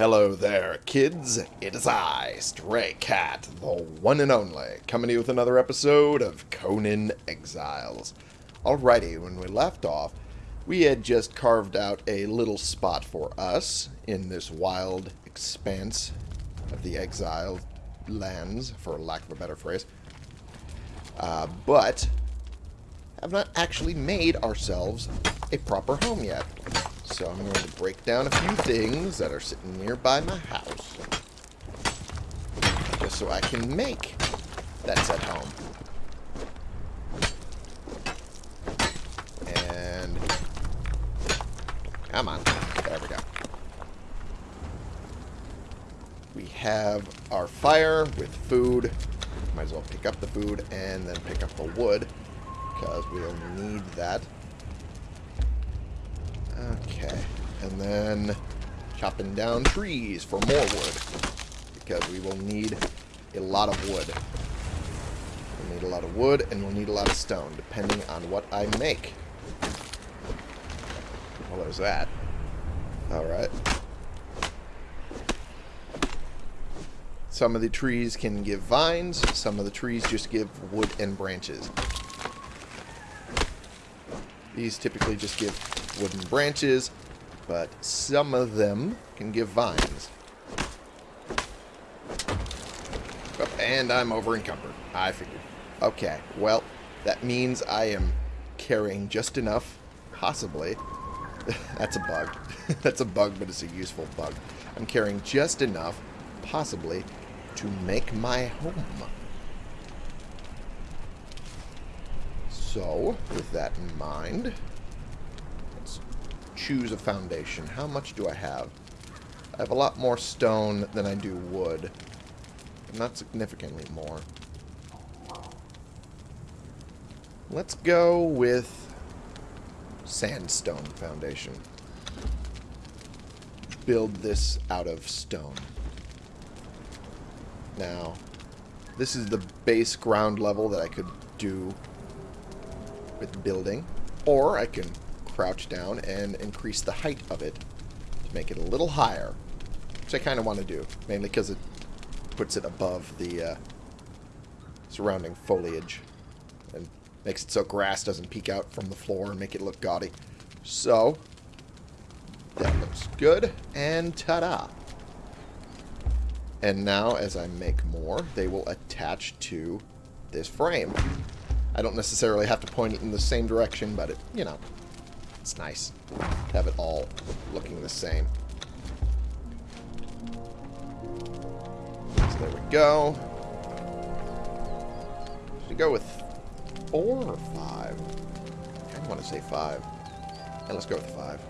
Hello there, kids. It is I, Stray Cat, the one and only, coming to you with another episode of Conan Exiles. Alrighty, when we left off, we had just carved out a little spot for us in this wild expanse of the exiled lands, for lack of a better phrase. Uh, but have not actually made ourselves a proper home yet. So I'm going to break down a few things that are sitting nearby my house. Just so I can make that set home. And... Come on. There we go. We have our fire with food. Might as well pick up the food and then pick up the wood. Because we'll need that. Okay. And then chopping down trees for more wood. Because we will need a lot of wood. We'll need a lot of wood and we'll need a lot of stone, depending on what I make. Well, there's that. Alright. Some of the trees can give vines, some of the trees just give wood and branches. These typically just give wooden branches, but some of them can give vines. Oh, and I'm over encumbered. I figured. Okay, well, that means I am carrying just enough, possibly. That's a bug. That's a bug, but it's a useful bug. I'm carrying just enough, possibly, to make my home. So, with that in mind, choose a foundation. How much do I have? I have a lot more stone than I do wood. Not significantly more. Let's go with sandstone foundation. Build this out of stone. Now, this is the base ground level that I could do with building. Or I can crouch down and increase the height of it to make it a little higher. Which I kind of want to do. Mainly because it puts it above the uh, surrounding foliage. And makes it so grass doesn't peek out from the floor and make it look gaudy. So, that looks good. And ta-da! And now, as I make more, they will attach to this frame. I don't necessarily have to point it in the same direction, but it, you know, it's nice to have it all looking the same. So there we go. Should go with four or five? I want to say five. And let's go with five.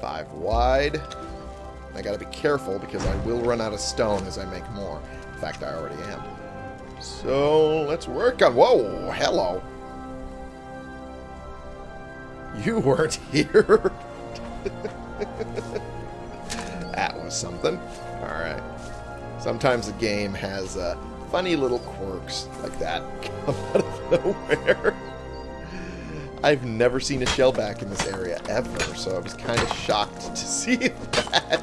Five wide. I gotta be careful because I will run out of stone as I make more. In fact, I already am. So, let's work on... Whoa, hello. You weren't here. that was something. Alright. Sometimes the game has uh, funny little quirks like that come out of nowhere. I've never seen a shaleback in this area, ever, so I was kind of shocked to see that.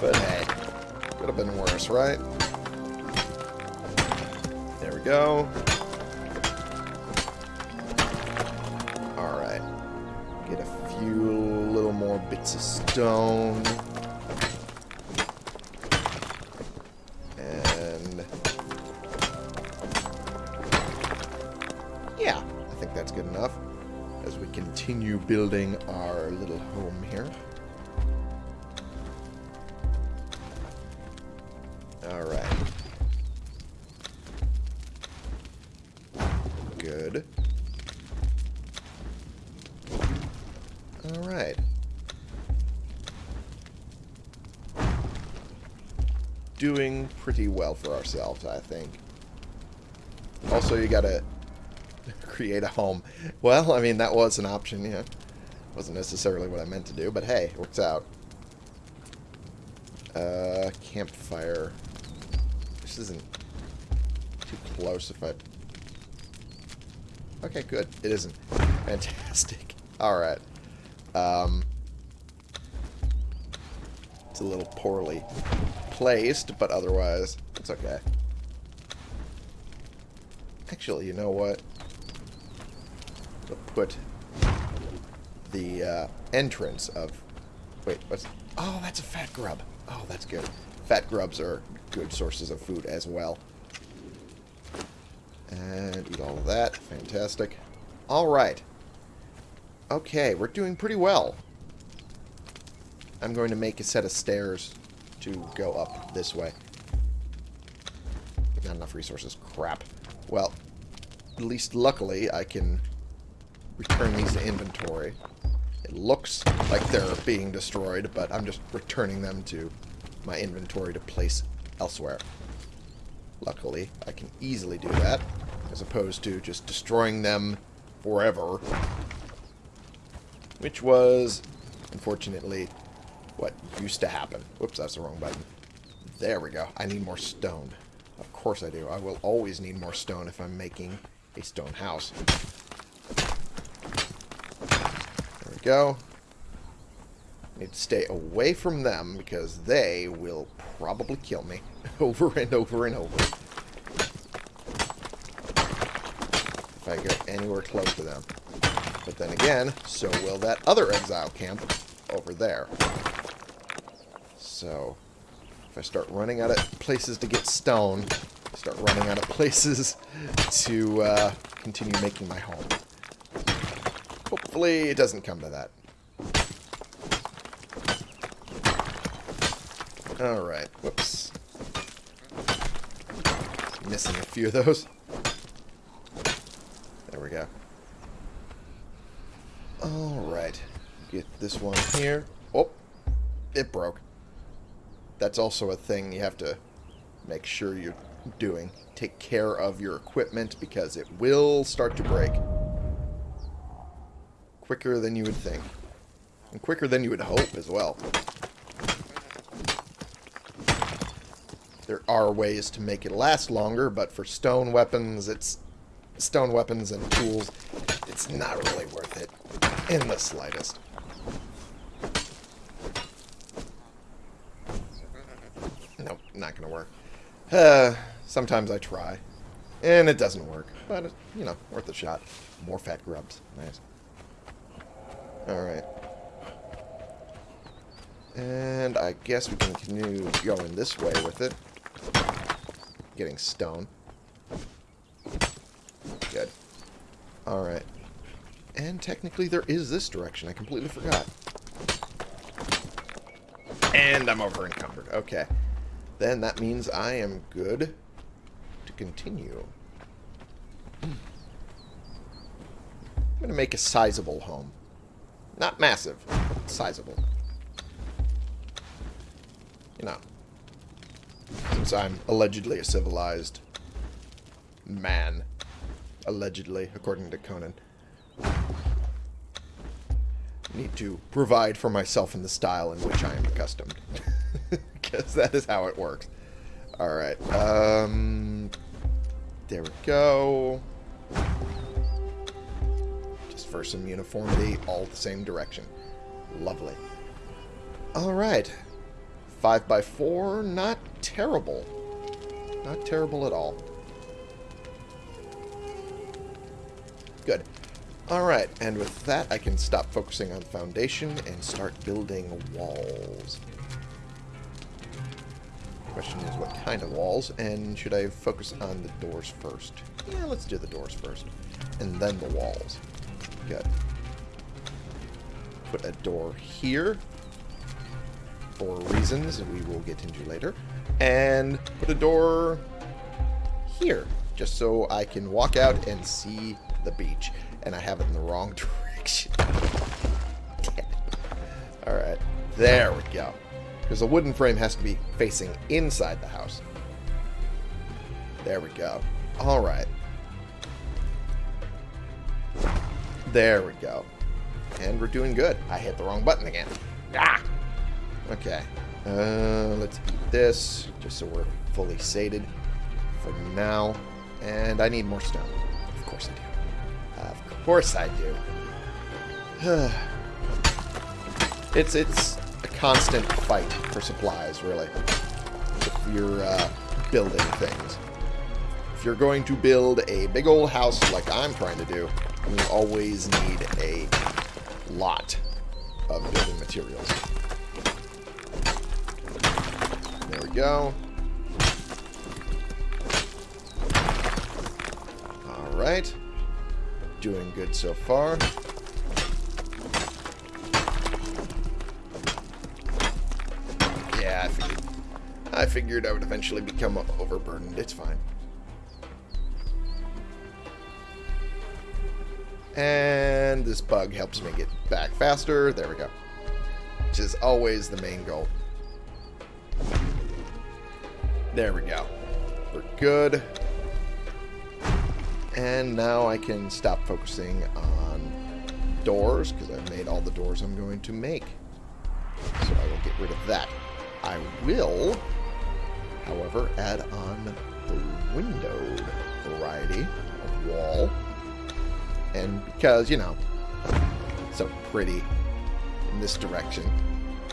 But hey, could have been worse, right? There we go. Stone. And... Yeah, I think that's good enough. As we continue building our little home here. Doing pretty well for ourselves, I think. Also, you gotta create a home. Well, I mean, that was an option, yeah. Wasn't necessarily what I meant to do, but hey, it works out. Uh, campfire. This isn't too close if I... Okay, good. It isn't. Fantastic. Alright. Um, It's a little poorly placed, but otherwise, it's okay. Actually, you know what? I'll put the uh, entrance of... Wait, what's... Oh, that's a fat grub. Oh, that's good. Fat grubs are good sources of food as well. And eat all of that. Fantastic. Alright. Okay, we're doing pretty well. I'm going to make a set of stairs to go up this way. Not enough resources. Crap. Well, at least luckily I can return these to inventory. It looks like they're being destroyed, but I'm just returning them to my inventory to place elsewhere. Luckily, I can easily do that, as opposed to just destroying them forever. Which was, unfortunately, what used to happen. Whoops, that's the wrong button. There we go. I need more stone. Of course I do. I will always need more stone if I'm making a stone house. There we go. Need to stay away from them because they will probably kill me over and over and over. If I get anywhere close to them. But then again, so will that other exile camp over there. So, if I start running out of places to get stone, start running out of places to uh, continue making my home. Hopefully it doesn't come to that. Alright, whoops. Missing a few of those. There we go. Alright. Get this one here. Oh, it broke that's also a thing you have to make sure you're doing. Take care of your equipment because it will start to break. Quicker than you would think. And quicker than you would hope as well. There are ways to make it last longer, but for stone weapons, it's stone weapons and tools, it's not really worth it in the slightest. not going to work. Uh, sometimes I try, and it doesn't work. But, you know, worth a shot. More fat grubs. Nice. Alright. And I guess we can continue going this way with it. Getting stone. Good. Alright. And technically there is this direction. I completely forgot. And I'm over encumbered. Okay then that means I am good to continue. I'm going to make a sizable home. Not massive, sizable. You know, since I'm allegedly a civilized man, allegedly, according to Conan, need to provide for myself in the style in which I am accustomed. because that is how it works. Alright, um... There we go. Just for some uniformity, all the same direction. Lovely. Alright. 5 by 4 not terrible. Not terrible at all. Good. Alright, and with that, I can stop focusing on foundation and start building walls. Question is what kind of walls, and should I focus on the doors first? Yeah, let's do the doors first, and then the walls. Good. Put a door here, for reasons we will get into later, and put a door here, just so I can walk out and see the beach, and I have it in the wrong direction. Alright, there we go. Because the wooden frame has to be facing inside the house. There we go. Alright. There we go. And we're doing good. I hit the wrong button again. Ah! Okay. Uh, let's eat this, just so we're fully sated for now. And I need more stone. Of course I do. Of course I do. it's, it's constant fight for supplies, really. If you're uh, building things. If you're going to build a big old house like I'm trying to do, you always need a lot of building materials. There we go. Alright. Doing good so far. I figured I would eventually become overburdened. It's fine. And this bug helps me get back faster. There we go. Which is always the main goal. There we go. We're good. And now I can stop focusing on doors, because I've made all the doors I'm going to make. So I will get rid of that. I will, however, add on the windowed variety of wall. And because, you know, so pretty in this direction,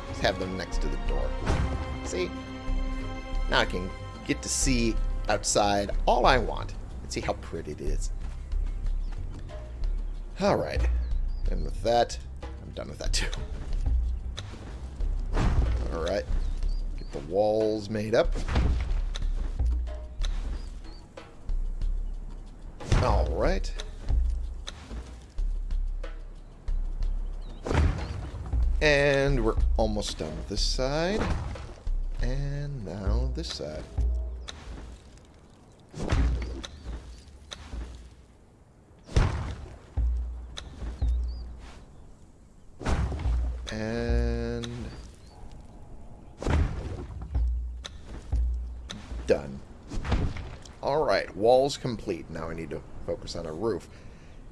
just have them next to the door. See? Now I can get to see outside all I want and see how pretty it is. Alright. And with that, I'm done with that too. Alright. Get the walls made up. Alright. And we're almost done with this side. And now this side. And... Alright, walls complete. Now I need to focus on a roof.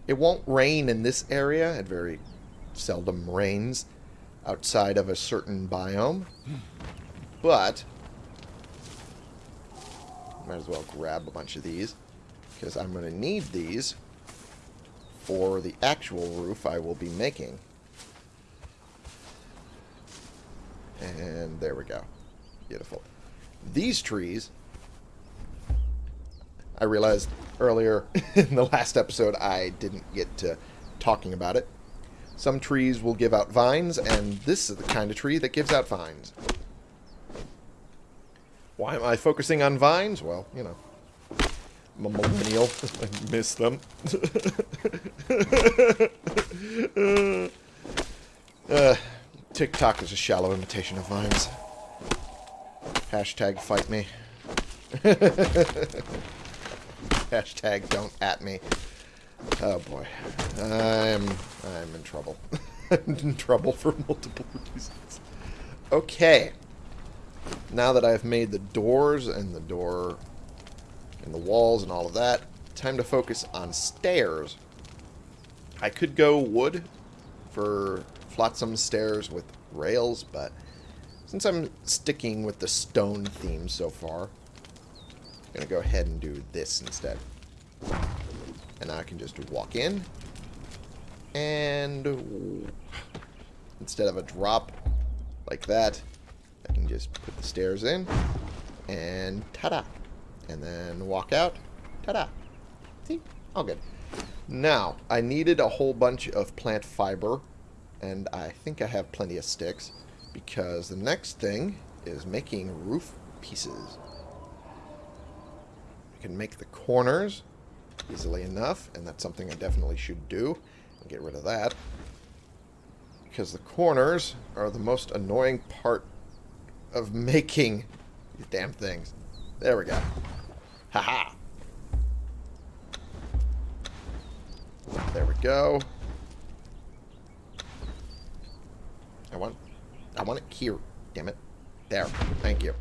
It won't rain in this area. It very seldom rains outside of a certain biome. But, might as well grab a bunch of these, because I'm going to need these for the actual roof I will be making. And there we go. Beautiful. These trees, I realized earlier in the last episode I didn't get to talking about it. Some trees will give out vines, and this is the kind of tree that gives out vines. Why am I focusing on vines? Well, you know. I'm a millennial. I miss them. uh, TikTok is a shallow imitation of vines. Hashtag fight me. Hashtag don't at me. Oh boy. I'm I'm in trouble. I'm in trouble for multiple reasons. Okay. Now that I've made the doors and the door and the walls and all of that, time to focus on stairs. I could go wood for flotsam stairs with rails, but since I'm sticking with the stone theme so far, going to go ahead and do this instead. And I can just walk in, and instead of a drop like that, I can just put the stairs in, and ta-da. And then walk out, ta-da. See? All good. Now, I needed a whole bunch of plant fiber, and I think I have plenty of sticks, because the next thing is making roof pieces. I can make the corners easily enough, and that's something I definitely should do. And Get rid of that. Because the corners are the most annoying part of making these damn things. There we go. Haha. -ha. There we go. I want I want it here. Damn it. There. Thank you.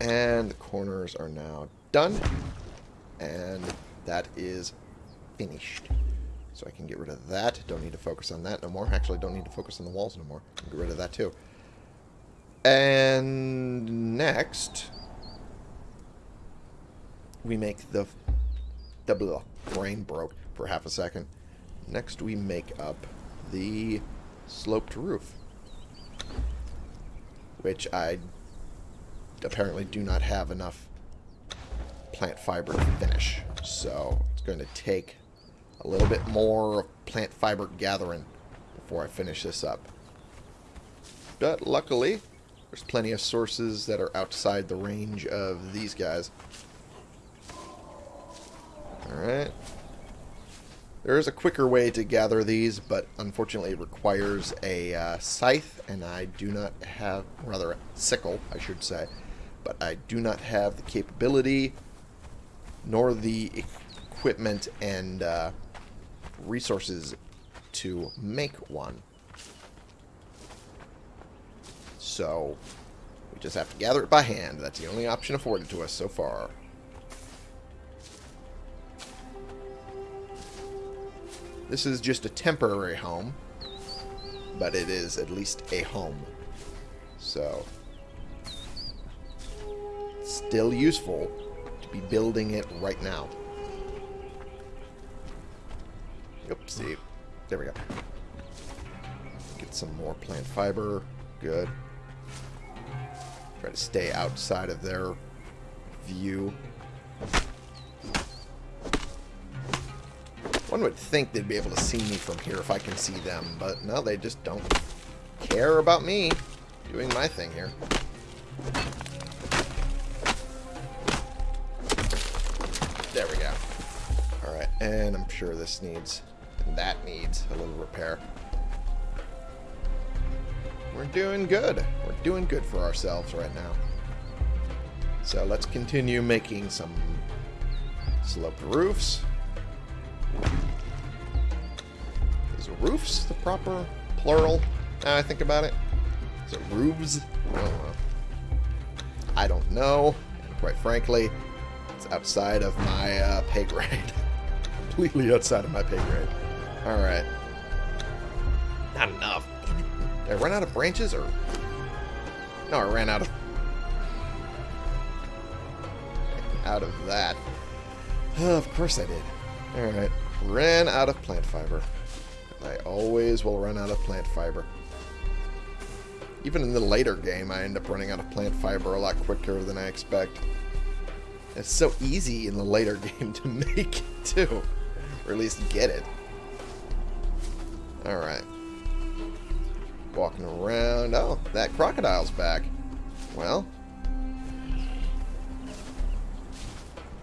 And the corners are now done. And that is finished. So I can get rid of that. Don't need to focus on that no more. Actually, don't need to focus on the walls no more. Get rid of that too. And next, we make the... The blah, brain broke for half a second. Next, we make up the sloped roof. which I apparently do not have enough plant fiber to finish. So it's going to take a little bit more plant fiber gathering before I finish this up. But luckily, there's plenty of sources that are outside the range of these guys. Alright. There is a quicker way to gather these, but unfortunately it requires a uh, scythe, and I do not have, rather a sickle, I should say, but I do not have the capability nor the equipment and uh, resources to make one. So, we just have to gather it by hand. That's the only option afforded to us so far. This is just a temporary home, but it is at least a home. So, still useful be building it right now. Oopsie. There we go. Get some more plant fiber. Good. Try to stay outside of their view. One would think they'd be able to see me from here if I can see them, but no, they just don't care about me doing my thing here. And I'm sure this needs, that needs a little repair. We're doing good. We're doing good for ourselves right now. So let's continue making some sloped roofs. Is roofs the proper plural? Now I think about it. Is it roofs? I don't know. I don't know. And quite frankly, it's outside of my uh, pay grade. Completely outside of my pay grade. Alright. Not enough. Did I run out of branches or... No, I ran out of... Out of that. Oh, of course I did. Alright. Ran out of plant fiber. I always will run out of plant fiber. Even in the later game, I end up running out of plant fiber a lot quicker than I expect. It's so easy in the later game to make it, too. Or at least get it. Alright. Walking around. Oh, that crocodile's back. Well.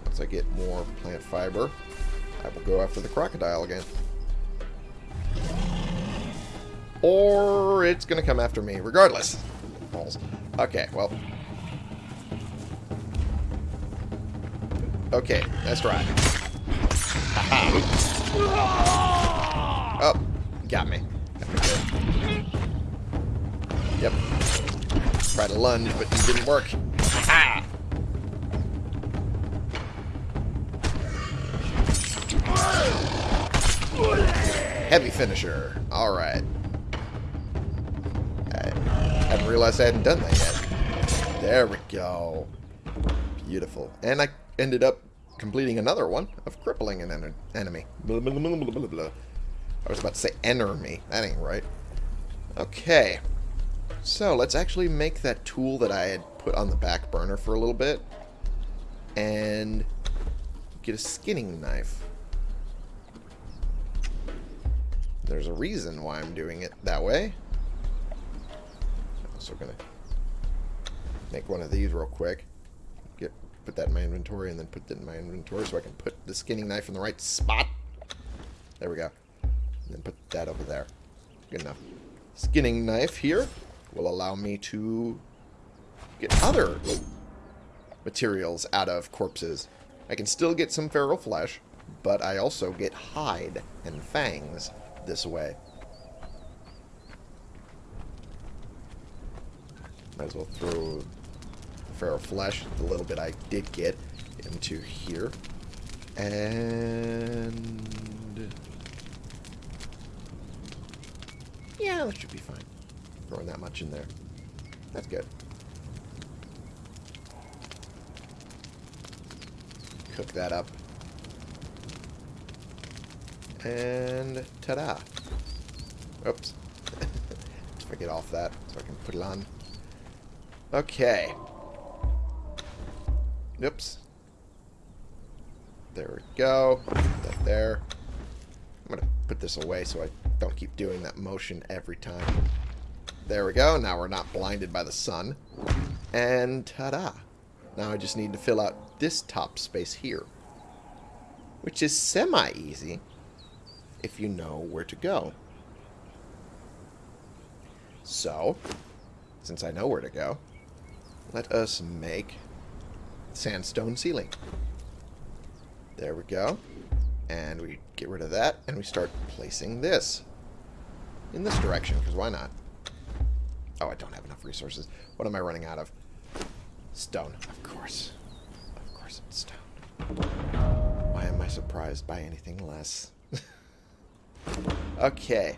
Once I get more plant fiber, I will go after the crocodile again. Or it's going to come after me, regardless. Balls. Okay, well. Okay, let's try. Oh, got me. Yep. Tried to lunge, but it didn't work. Ah! Heavy finisher. Alright. I hadn't realized I hadn't done that yet. There we go. Beautiful. And I ended up completing another one of crippling an en enemy. Blah, blah, blah, I was about to say enemy. That ain't right. Okay. So, let's actually make that tool that I had put on the back burner for a little bit. And get a skinning knife. There's a reason why I'm doing it that way. I'm also going to make one of these real quick. Put that in my inventory and then put that in my inventory so I can put the skinning knife in the right spot. There we go. And then put that over there. Good enough. Skinning knife here will allow me to get other materials out of corpses. I can still get some feral flesh, but I also get hide and fangs this way. Might as well throw feral flesh, the little bit I did get, into here. And... Yeah, that should be fine. Throwing that much in there. That's good. Cook that up. And ta-da. Oops. Let's get off that so I can put it on. Okay. Oops. There we go. Put that there. I'm going to put this away so I don't keep doing that motion every time. There we go. Now we're not blinded by the sun. And ta-da. Now I just need to fill out this top space here. Which is semi-easy if you know where to go. So, since I know where to go, let us make sandstone ceiling. There we go. And we get rid of that, and we start placing this in this direction, because why not? Oh, I don't have enough resources. What am I running out of? Stone, of course. Of course it's stone. Why am I surprised by anything less? okay.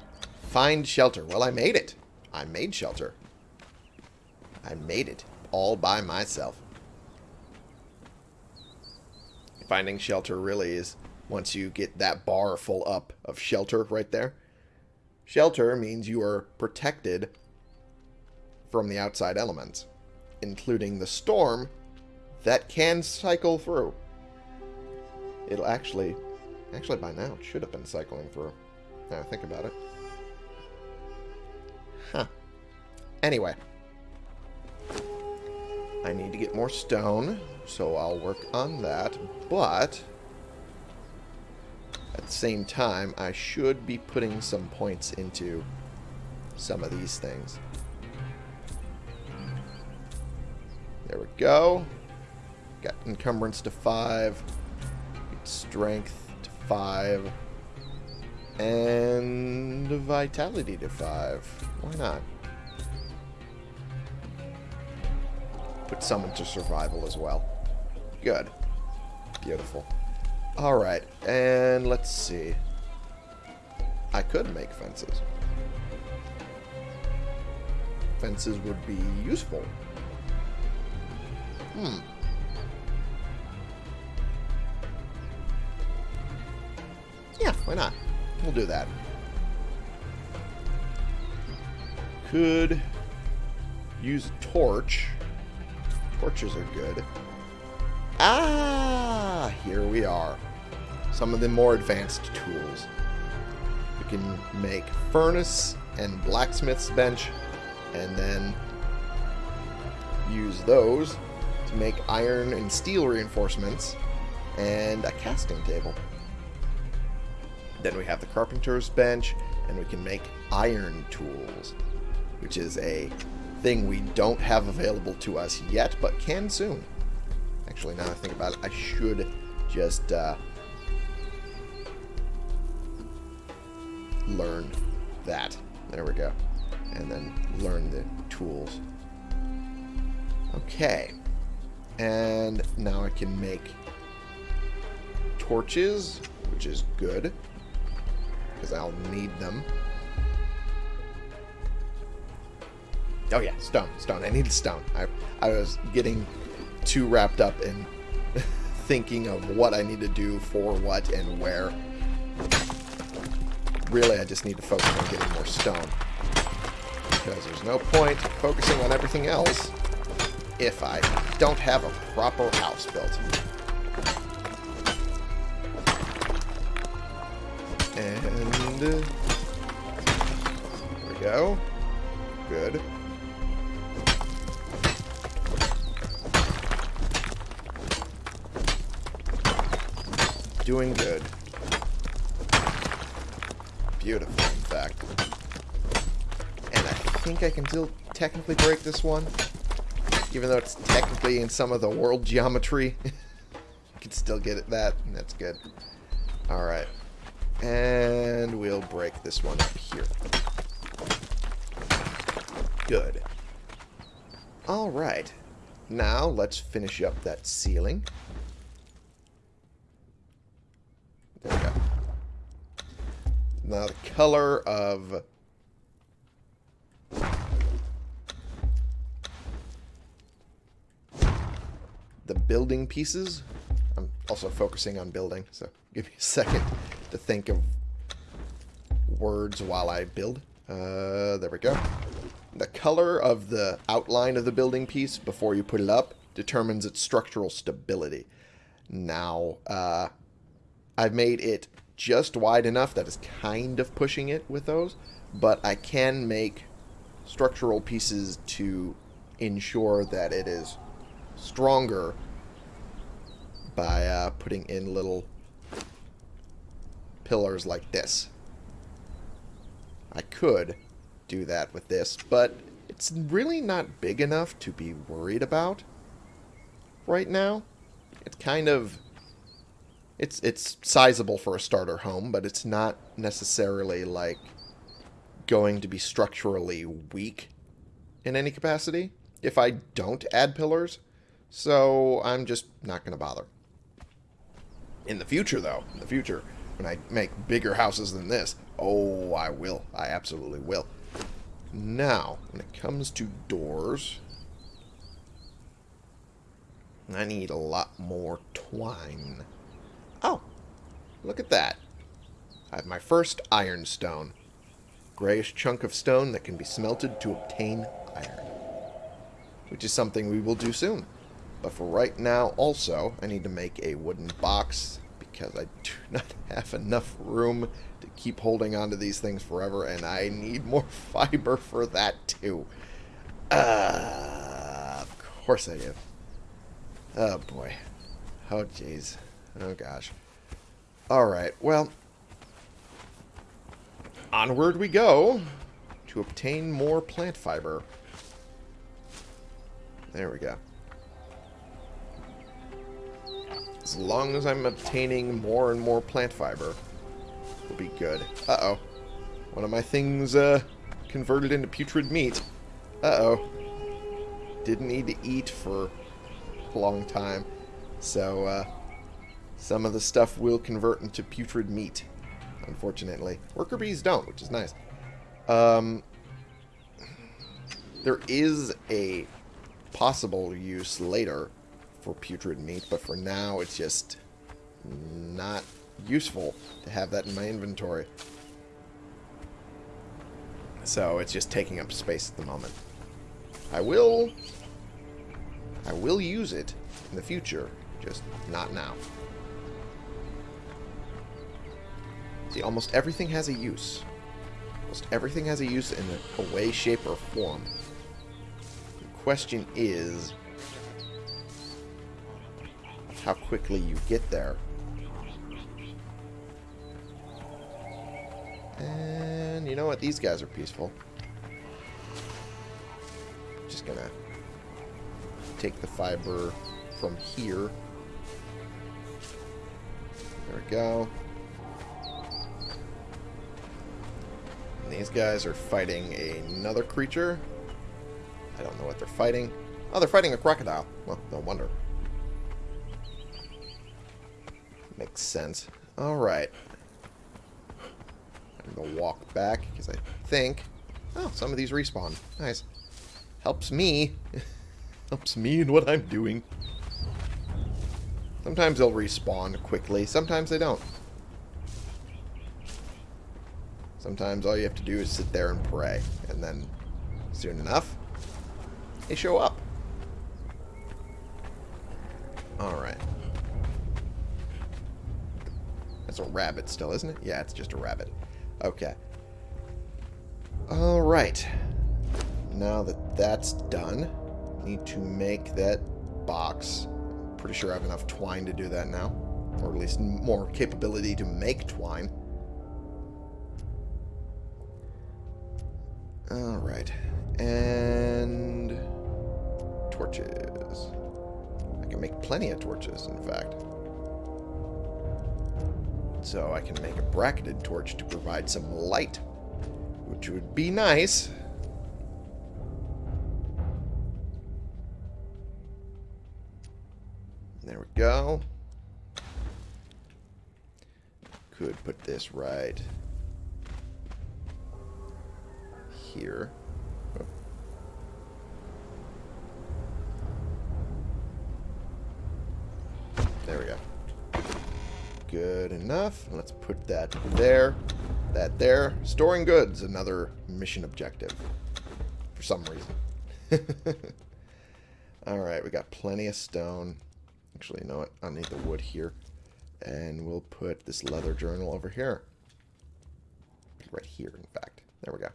Find shelter. Well, I made it. I made shelter. I made it all by myself. Finding shelter really is once you get that bar full up of shelter right there. Shelter means you are protected from the outside elements, including the storm that can cycle through. It'll actually, actually by now it should have been cycling through. Now I think about it. Huh. Anyway. I need to get more stone, so I'll work on that. But, at the same time, I should be putting some points into some of these things. There we go. Got encumbrance to 5. Strength to 5. And vitality to 5. Why not? Put some into survival as well. Good. Beautiful. Alright, and let's see. I could make fences. Fences would be useful. Hmm. Yeah, why not? We'll do that. Could use a torch. Torches are good. Ah, here we are. Some of the more advanced tools. We can make furnace and blacksmith's bench, and then use those to make iron and steel reinforcements and a casting table. Then we have the carpenter's bench, and we can make iron tools, which is a thing we don't have available to us yet, but can soon. Actually, now I think about it, I should just uh, learn that. There we go. And then learn the tools. Okay. And now I can make torches, which is good. Because I'll need them. Oh yeah, stone, stone. I need stone. I, I was getting too wrapped up in thinking of what I need to do for what and where. Really, I just need to focus on getting more stone. Because there's no point focusing on everything else if I don't have a proper house built. And... Uh, there we go. Good. Doing good. Beautiful, in fact. And I think I can still technically break this one. Even though it's technically in some of the world geometry. you can still get it that, and that's good. Alright. And we'll break this one up here. Good. Alright. Now, let's finish up that ceiling. There we go. Now, the color of... The building pieces. I'm also focusing on building, so give me a second to think of words while I build. Uh, there we go. the color of the outline of the building piece before you put it up determines its structural stability. Now, uh, I've made it just wide enough that is kind of pushing it with those, but I can make structural pieces to ensure that it is stronger by uh, putting in little pillars like this. I could do that with this, but it's really not big enough to be worried about right now. It's kind of it's it's sizable for a starter home, but it's not necessarily like going to be structurally weak in any capacity if I don't add pillars. So I'm just not going to bother. In the future, though, in the future, when I make bigger houses than this, oh, I will. I absolutely will. Now, when it comes to doors, I need a lot more twine. Look at that. I have my first ironstone. Grayish chunk of stone that can be smelted to obtain iron. Which is something we will do soon. But for right now, also, I need to make a wooden box because I do not have enough room to keep holding onto these things forever, and I need more fiber for that too. Uh, of course I do. Oh boy. Oh jeez. Oh gosh. Alright, well. Onward we go to obtain more plant fiber. There we go. As long as I'm obtaining more and more plant fiber, we'll be good. Uh-oh. One of my things uh, converted into putrid meat. Uh-oh. Didn't need to eat for a long time. So, uh, some of the stuff will convert into putrid meat, unfortunately. Worker bees don't, which is nice. Um, there is a possible use later for putrid meat, but for now it's just not useful to have that in my inventory. So it's just taking up space at the moment. I will I will use it in the future, just not now. See, almost everything has a use. Almost everything has a use in a, way, shape, or form. The question is how quickly you get there. And you know what? These guys are peaceful. Just gonna take the fiber from here. There we go. These guys are fighting another creature. I don't know what they're fighting. Oh, they're fighting a crocodile. Well, no wonder. Makes sense. Alright. I'm going to walk back because I think... Oh, some of these respawn. Nice. Helps me. Helps me in what I'm doing. Sometimes they'll respawn quickly. Sometimes they don't. Sometimes all you have to do is sit there and pray. And then, soon enough, they show up. Alright. That's a rabbit still, isn't it? Yeah, it's just a rabbit. Okay. Alright. Now that that's done, need to make that box. Pretty sure I have enough twine to do that now. Or at least more capability to make twine. Alright. And... Torches. I can make plenty of torches, in fact. So I can make a bracketed torch to provide some light. Which would be nice. There we go. Could put this right here. There we go. Good enough. Let's put that there. That there. Storing goods, another mission objective. For some reason. Alright, we got plenty of stone. Actually, you know what? I'll need the wood here. And we'll put this leather journal over here. Right here, in fact. There we go.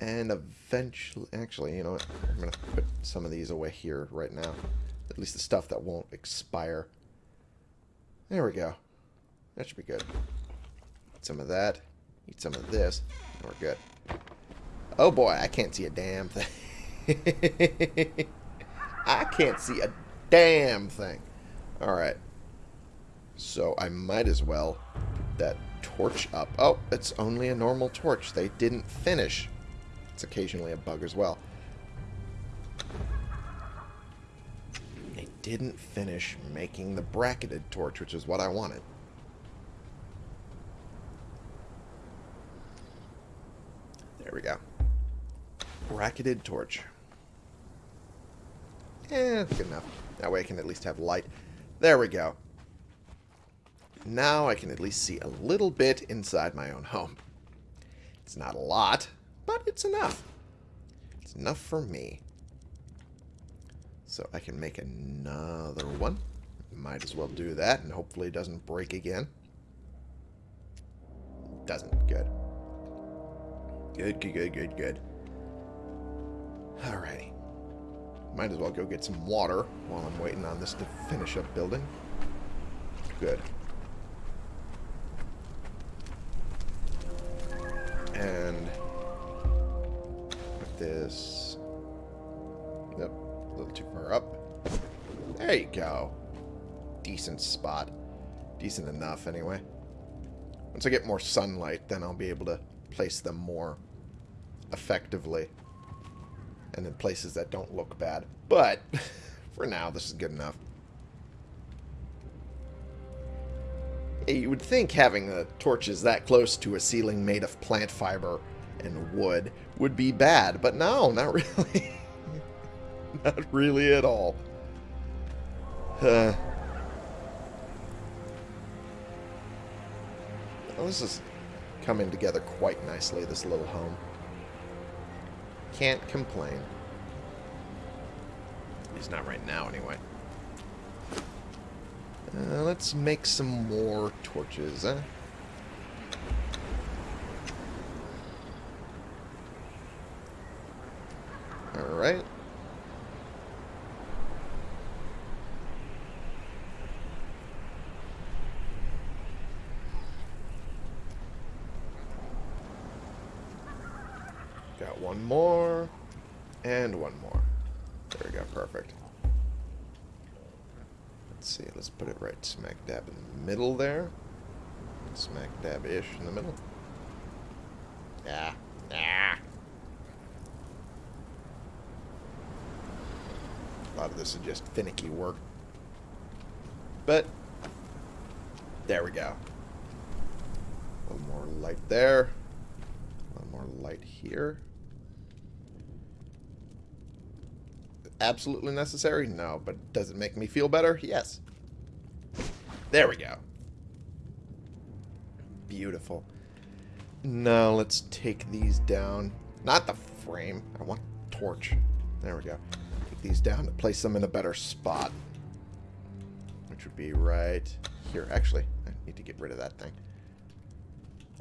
And eventually... Actually, you know what? I'm going to put some of these away here right now. At least the stuff that won't expire. There we go. That should be good. Eat some of that. Eat some of this. We're good. Oh boy, I can't see a damn thing. I can't see a damn thing. Alright. So I might as well put that torch up. Oh, it's only a normal torch. They didn't finish. It's occasionally a bug as well. They didn't finish making the bracketed torch, which is what I wanted. There we go. Bracketed torch. Eh, good enough. That way I can at least have light. There we go. Now I can at least see a little bit inside my own home. It's not a lot, but it's enough. It's enough for me. So I can make another one. Might as well do that, and hopefully it doesn't break again. Doesn't. Good. Good, good, good, good, good. Alrighty. Might as well go get some water while I'm waiting on this to finish up building. Good. And this... Yep, a little too far up. There you go. Decent spot. Decent enough, anyway. Once I get more sunlight, then I'll be able to place them more effectively and in places that don't look bad. But for now, this is good enough. You would think having the torches that close to a ceiling made of plant fiber and wood would be bad, but no, not really. not really at all. Uh, this is coming together quite nicely, this little home. Can't complain. At least not right now, anyway. Uh, let's make some more torches, huh? Alright. Got one more. And one more. There we go, perfect. Let's see, let's put it right smack dab in the middle there. Smack dab-ish in the middle. Yeah. Yeah. A lot of this is just finicky work. But, there we go. A little more light there. A little more light here. absolutely necessary? No, but does it make me feel better? Yes. There we go. Beautiful. Now let's take these down. Not the frame. I want torch. There we go. These down to place them in a better spot. Which would be right here. Actually, I need to get rid of that thing.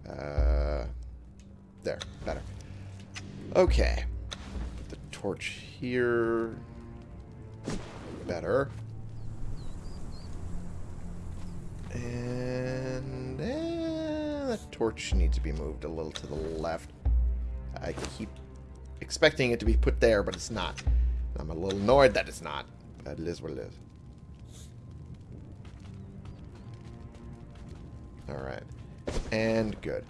Uh, there. Better. Okay. Put the torch here. Better. And eh, that torch needs to be moved a little to the left. I keep expecting it to be put there, but it's not. I'm a little annoyed that it's not. But it is what it is. Alright. And good.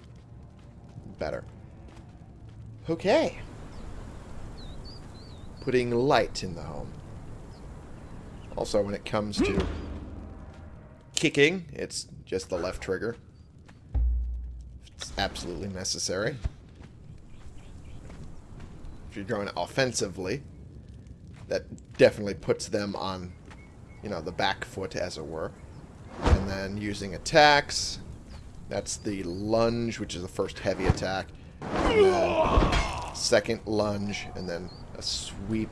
Better. Okay putting light in the home. Also, when it comes to kicking, it's just the left trigger. It's absolutely necessary. If you're going offensively, that definitely puts them on, you know, the back foot, as it were. And then using attacks, that's the lunge, which is the first heavy attack. Second lunge, and then a sweep.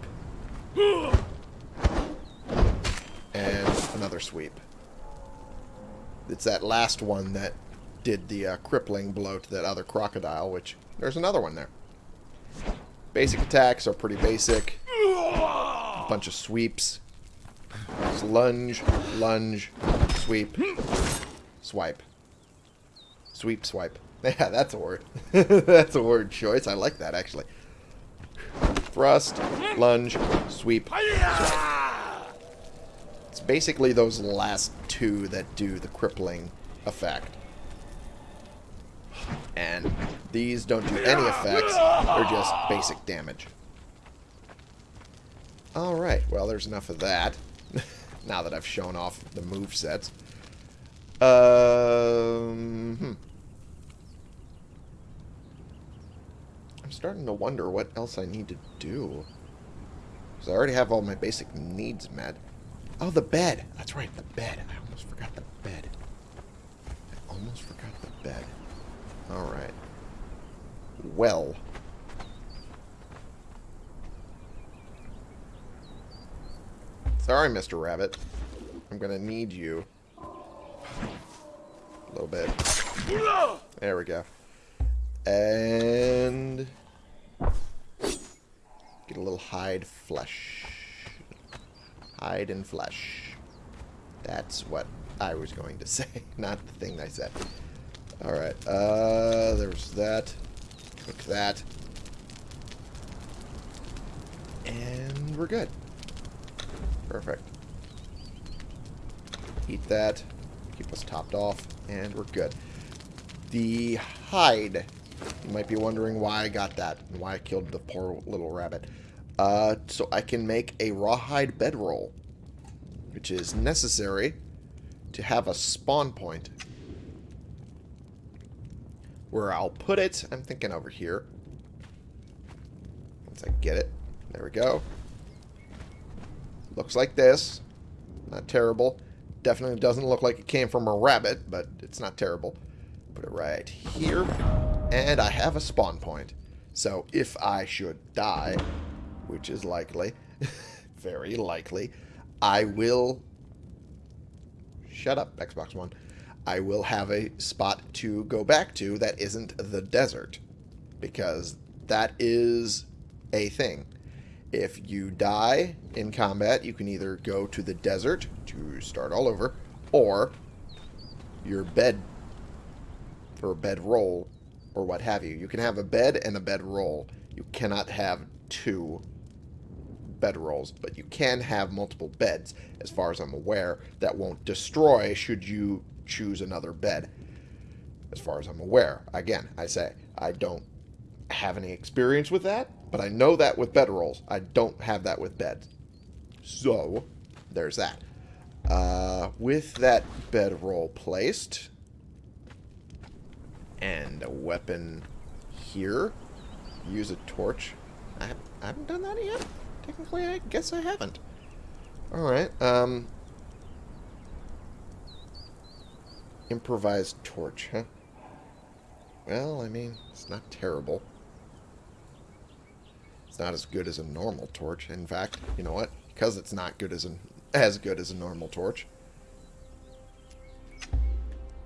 And another sweep. It's that last one that did the uh, crippling blow to that other crocodile, which there's another one there. Basic attacks are pretty basic. Bunch of sweeps. Just lunge, lunge, sweep, swipe. Sweep, swipe. Yeah, that's a word. that's a word choice. I like that, actually. Thrust, lunge, sweep, swipe. It's basically those last two that do the crippling effect. And these don't do any effects. They're just basic damage. Alright, well, there's enough of that. now that I've shown off the move sets. Um, hmm. I'm starting to wonder what else I need to do. Because I already have all my basic needs met. Oh, the bed. That's right, the bed. I almost forgot the bed. I almost forgot the bed. Alright. Well. Sorry, Mr. Rabbit. I'm gonna need you. A little bit. There we go. And... Get a little hide flesh. Hide and flesh. That's what I was going to say, not the thing I said. Alright, uh, there's that. Cook that. And we're good. Perfect. Eat that. Keep us topped off. And we're good. The hide. You might be wondering why I got that and why I killed the poor little rabbit. Uh, so I can make a rawhide bedroll, which is necessary to have a spawn point where I'll put it. I'm thinking over here. Once I get it. There we go. Looks like this. Not terrible. Definitely doesn't look like it came from a rabbit, but it's not terrible. Put it right here. And I have a spawn point. So if I should die, which is likely, very likely, I will... Shut up, Xbox One. I will have a spot to go back to that isn't the desert. Because that is a thing. If you die in combat, you can either go to the desert to start all over, or your bed or bed roll, or what have you. You can have a bed and a bed roll. You cannot have two bed rolls, but you can have multiple beds, as far as I'm aware, that won't destroy should you choose another bed, as far as I'm aware. Again, I say, I don't have any experience with that, but I know that with bed rolls. I don't have that with beds. So, there's that. Uh, with that bed roll placed, and a weapon here, use a torch. I haven't, I haven't done that yet? Technically, I guess I haven't. Alright, um... Improvised torch, huh? Well, I mean, it's not terrible. It's not as good as a normal torch. In fact, you know what? Because it's not good as an as good as a normal torch.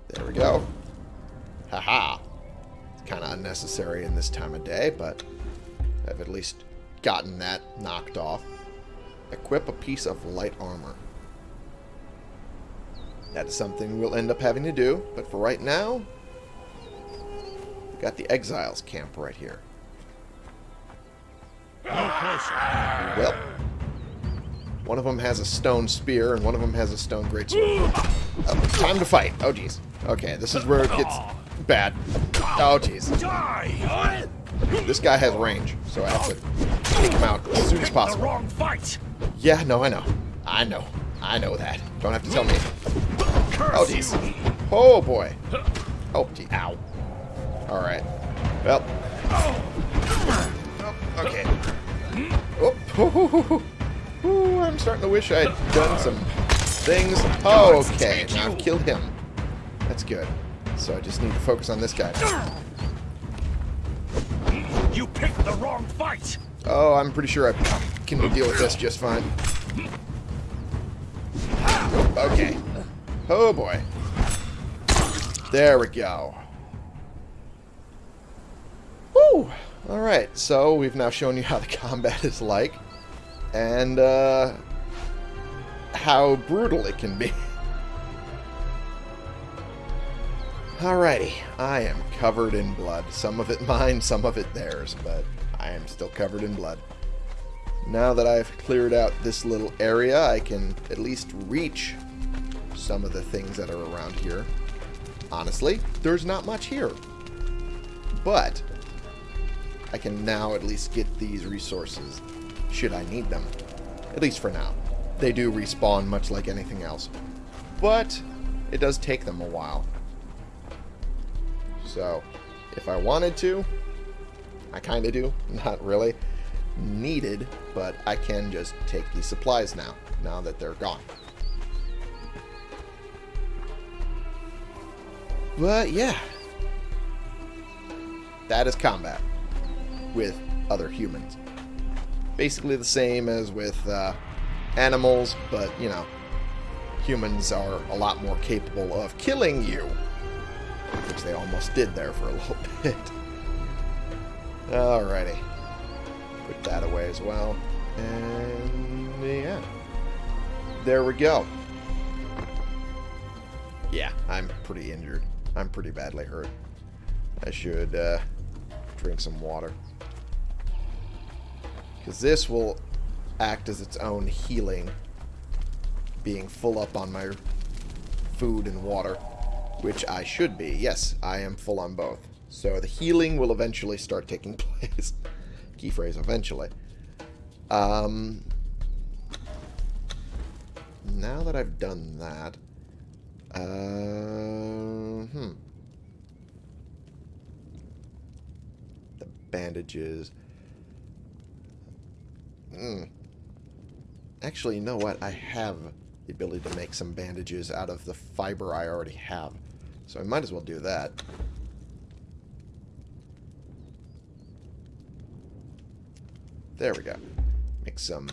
There we go. Haha. It's kind of unnecessary in this time of day, but I've at least gotten that knocked off. Equip a piece of light armor. That is something we'll end up having to do, but for right now, we've got the Exiles camp right here. Well, one of them has a stone spear, and one of them has a stone greatsword. Oh, time to fight. Oh, jeez. Okay, this is where it gets bad. Oh, jeez. This guy has range, so I have to take him out as soon as possible. Wrong fight. Yeah, no, I know. I know. I know that. Don't have to tell me. Oh, jeez. Oh, boy. Oh, gee. Ow. Alright. Well. Oh, oh okay. Oh, Ooh, I'm starting to wish I'd done some things. Oh, okay. Now I've killed him. That's good. So I just need to focus on this guy. You picked the wrong fight! Oh, I'm pretty sure I can deal with this just fine. Okay. Oh boy. There we go. Woo! Alright, so we've now shown you how the combat is like. And, uh... How brutal it can be. Alrighty, I am covered in blood. Some of it mine, some of it theirs, but I am still covered in blood. Now that I've cleared out this little area, I can at least reach some of the things that are around here. Honestly, there's not much here. But, I can now at least get these resources, should I need them. At least for now. They do respawn much like anything else. But, it does take them a while. So, if I wanted to, I kind of do, not really needed, but I can just take these supplies now, now that they're gone. But yeah, that is combat with other humans. Basically the same as with uh, animals, but you know, humans are a lot more capable of killing you, which they almost did there for a little bit. Alrighty. Put that away as well. And yeah. There we go. Yeah, I'm pretty injured. I'm pretty badly hurt. I should uh, drink some water. Because this will act as its own healing. Being full up on my food and water. Which I should be. Yes, I am full on both. So the healing will eventually start taking place. Key phrase, eventually. Um, now that I've done that, uh, hmm. The bandages. Hmm. Actually, you know what? I have the ability to make some bandages out of the fiber I already have. So I might as well do that. There we go. Make some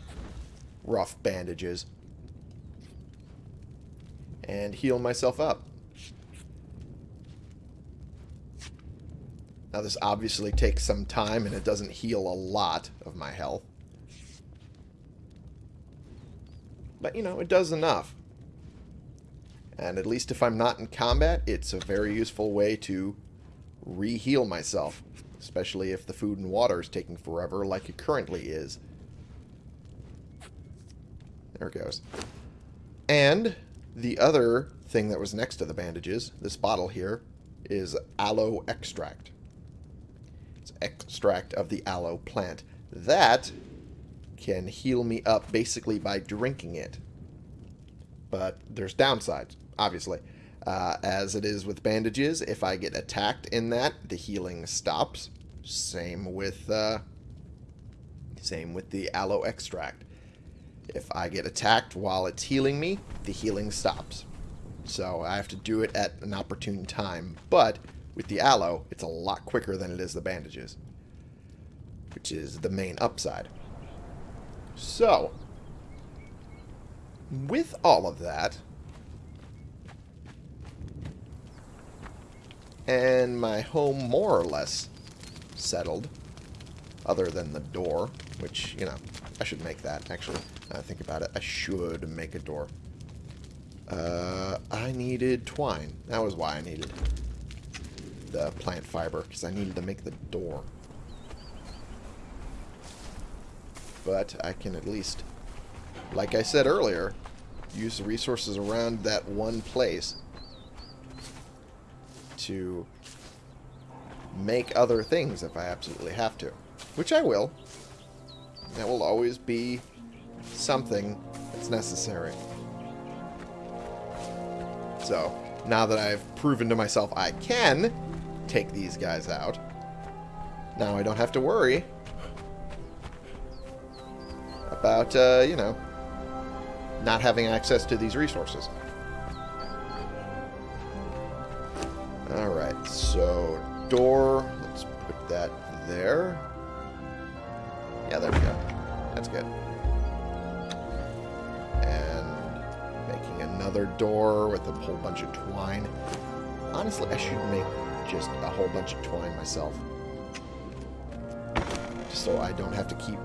rough bandages. And heal myself up. Now this obviously takes some time and it doesn't heal a lot of my health. But, you know, it does enough. And at least if I'm not in combat, it's a very useful way to re-heal myself especially if the food and water is taking forever like it currently is. There it goes. And the other thing that was next to the bandages, this bottle here, is aloe extract. It's extract of the aloe plant. That can heal me up basically by drinking it. But there's downsides, obviously. Uh, as it is with bandages, if I get attacked in that, the healing stops. Same with, uh, same with the aloe extract. If I get attacked while it's healing me, the healing stops. So I have to do it at an opportune time. But with the aloe, it's a lot quicker than it is the bandages. Which is the main upside. So, with all of that, and my home more or less settled, other than the door, which, you know, I should make that, actually. I think about it, I should make a door. Uh, I needed twine. That was why I needed the plant fiber, because I needed to make the door. But I can at least, like I said earlier, use the resources around that one place to make other things if I absolutely have to. Which I will. That will always be something that's necessary. So, now that I've proven to myself I can take these guys out, now I don't have to worry about, uh, you know, not having access to these resources. Alright, so door, let's put that there. Yeah, there we go. That's good. And making another door with a whole bunch of twine. Honestly, I should make just a whole bunch of twine myself. Just so I don't have to keep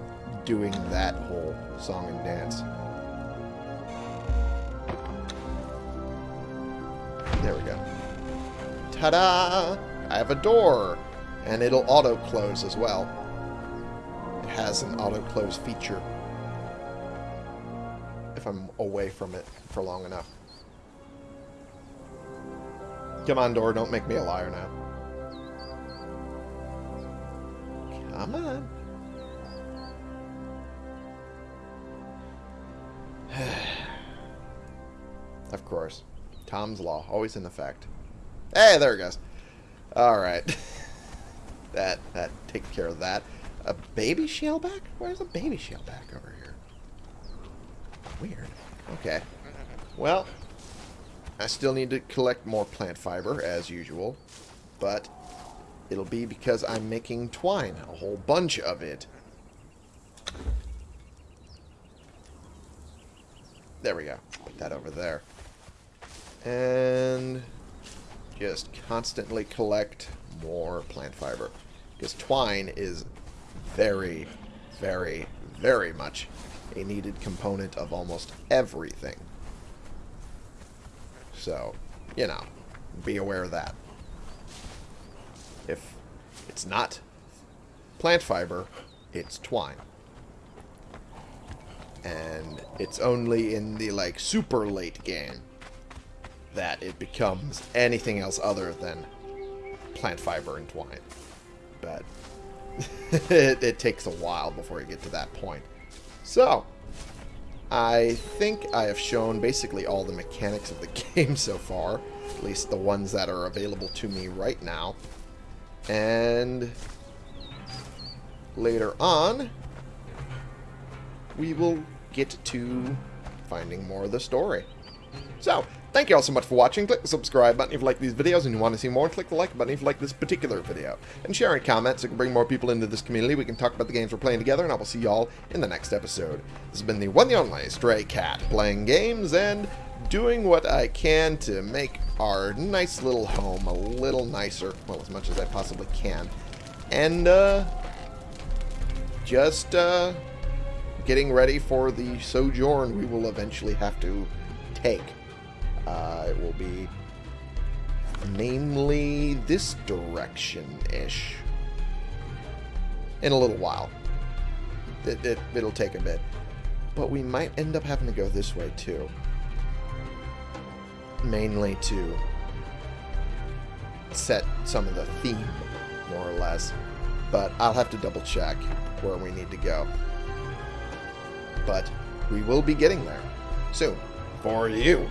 doing that whole song and dance. There we go. Ta-da! I have a door! And it'll auto-close as well. It has an auto-close feature. If I'm away from it for long enough. Come on, door, don't make me a liar now. Come on. Of course. Tom's Law, always in effect. Hey, there it goes. Alright. that that takes care of that. A baby shaleback? Where's a baby shaleback over here? Weird. Okay. Well, I still need to collect more plant fiber, as usual. But it'll be because I'm making twine. A whole bunch of it. There we go. Put that over there. And just constantly collect more plant fiber. Because twine is very, very, very much a needed component of almost everything. So, you know, be aware of that. If it's not plant fiber, it's twine. And it's only in the, like, super late game that it becomes anything else other than plant fiber and twine. But it, it takes a while before you get to that point. So, I think I have shown basically all the mechanics of the game so far. At least the ones that are available to me right now. And later on, we will get to finding more of the story. So, thank you all so much for watching. Click the subscribe button if you like these videos and you want to see more. Click the like button if you like this particular video. And share and comment so we can bring more people into this community. We can talk about the games we're playing together, and I will see y'all in the next episode. This has been the one and only Stray Cat, playing games and doing what I can to make our nice little home a little nicer. Well, as much as I possibly can. And, uh, just, uh, getting ready for the sojourn we will eventually have to take. Uh, it will be namely this direction-ish. In a little while. It, it, it'll take a bit. But we might end up having to go this way too. Mainly to set some of the theme, more or less. But I'll have to double check where we need to go. But we will be getting there soon for you.